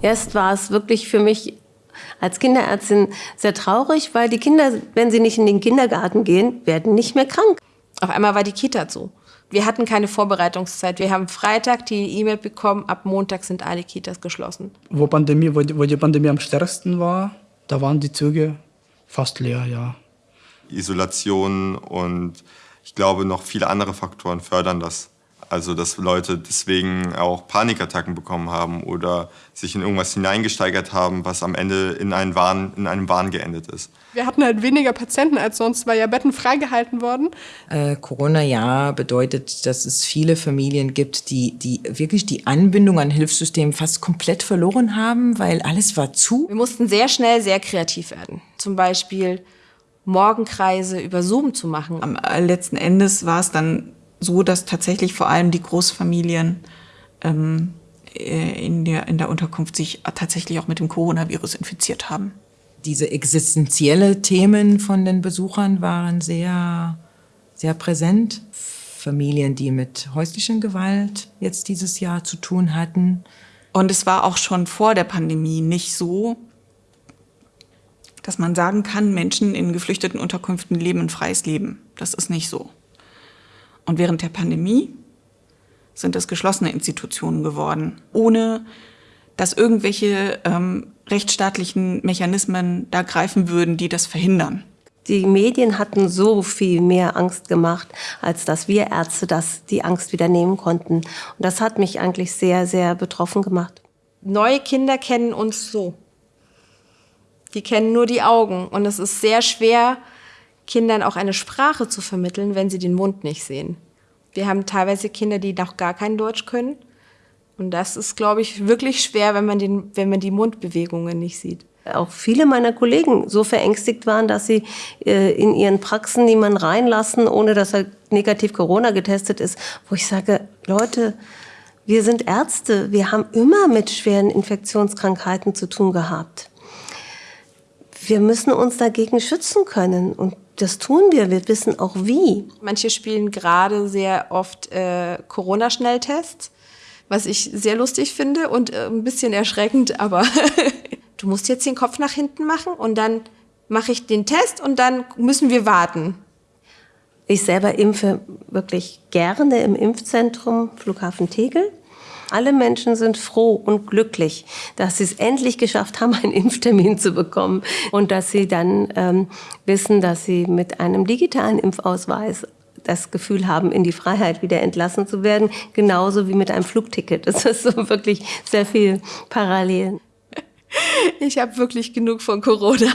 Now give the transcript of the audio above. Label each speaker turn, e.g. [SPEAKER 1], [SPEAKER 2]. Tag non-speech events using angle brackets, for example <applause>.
[SPEAKER 1] Erst war es wirklich für mich als Kinderärztin sehr traurig, weil die Kinder, wenn sie nicht in den Kindergarten gehen, werden nicht mehr krank.
[SPEAKER 2] Auf einmal war die Kita zu. Wir hatten keine Vorbereitungszeit. Wir haben Freitag die E-Mail bekommen, ab Montag sind alle Kitas geschlossen.
[SPEAKER 3] Wo, Pandemie, wo, die, wo die Pandemie am stärksten war, da waren die Züge fast leer, ja.
[SPEAKER 4] Isolation und ich glaube noch viele andere Faktoren fördern das. Also dass Leute deswegen auch Panikattacken bekommen haben oder sich in irgendwas hineingesteigert haben, was am Ende in, einen Wahn, in einem Wahn geendet ist.
[SPEAKER 5] Wir hatten halt weniger Patienten als sonst, weil ja Betten freigehalten wurden.
[SPEAKER 6] Äh, Corona-Jahr bedeutet, dass es viele Familien gibt, die, die wirklich die Anbindung an Hilfssystemen fast komplett verloren haben, weil alles war zu.
[SPEAKER 2] Wir mussten sehr schnell sehr kreativ werden. Zum Beispiel Morgenkreise über Zoom zu machen.
[SPEAKER 7] Am letzten Endes war es dann so, dass tatsächlich vor allem die Großfamilien ähm, äh, in, der, in der Unterkunft sich tatsächlich auch mit dem Coronavirus infiziert haben.
[SPEAKER 6] Diese existenzielle Themen von den Besuchern waren sehr, sehr präsent. Familien, die mit häuslicher Gewalt jetzt dieses Jahr zu tun hatten.
[SPEAKER 7] Und es war auch schon vor der Pandemie nicht so, dass man sagen kann, Menschen in geflüchteten Unterkünften leben ein freies Leben. Das ist nicht so. Und während der Pandemie sind es geschlossene Institutionen geworden, ohne dass irgendwelche ähm, rechtsstaatlichen Mechanismen da greifen würden, die das verhindern.
[SPEAKER 1] Die Medien hatten so viel mehr Angst gemacht, als dass wir Ärzte das, die Angst wieder nehmen konnten. Und das hat mich eigentlich sehr, sehr betroffen gemacht.
[SPEAKER 2] Neue Kinder kennen uns so. Die kennen nur die Augen. Und es ist sehr schwer, Kindern auch eine Sprache zu vermitteln, wenn sie den Mund nicht sehen. Wir haben teilweise Kinder, die noch gar kein Deutsch können. Und das ist, glaube ich, wirklich schwer, wenn man, den, wenn man die Mundbewegungen nicht sieht.
[SPEAKER 1] Auch viele meiner Kollegen so verängstigt waren, dass sie äh, in ihren Praxen niemanden reinlassen, ohne dass er negativ Corona getestet ist. Wo ich sage, Leute, wir sind Ärzte, wir haben immer mit schweren Infektionskrankheiten zu tun gehabt. Wir müssen uns dagegen schützen können. Und das tun wir, wir wissen auch wie.
[SPEAKER 2] Manche spielen gerade sehr oft äh, Corona-Schnelltests, was ich sehr lustig finde und äh, ein bisschen erschreckend, aber <laughs> du musst jetzt den Kopf nach hinten machen und dann mache ich den Test und dann müssen wir warten.
[SPEAKER 1] Ich selber impfe wirklich gerne im Impfzentrum Flughafen Tegel. Alle Menschen sind froh und glücklich, dass sie es endlich geschafft haben, einen Impftermin zu bekommen und dass sie dann ähm, wissen, dass sie mit einem digitalen Impfausweis das Gefühl haben, in die Freiheit wieder entlassen zu werden, genauso wie mit einem Flugticket. Das ist so wirklich sehr viel Parallelen.
[SPEAKER 2] Ich habe wirklich genug von Corona.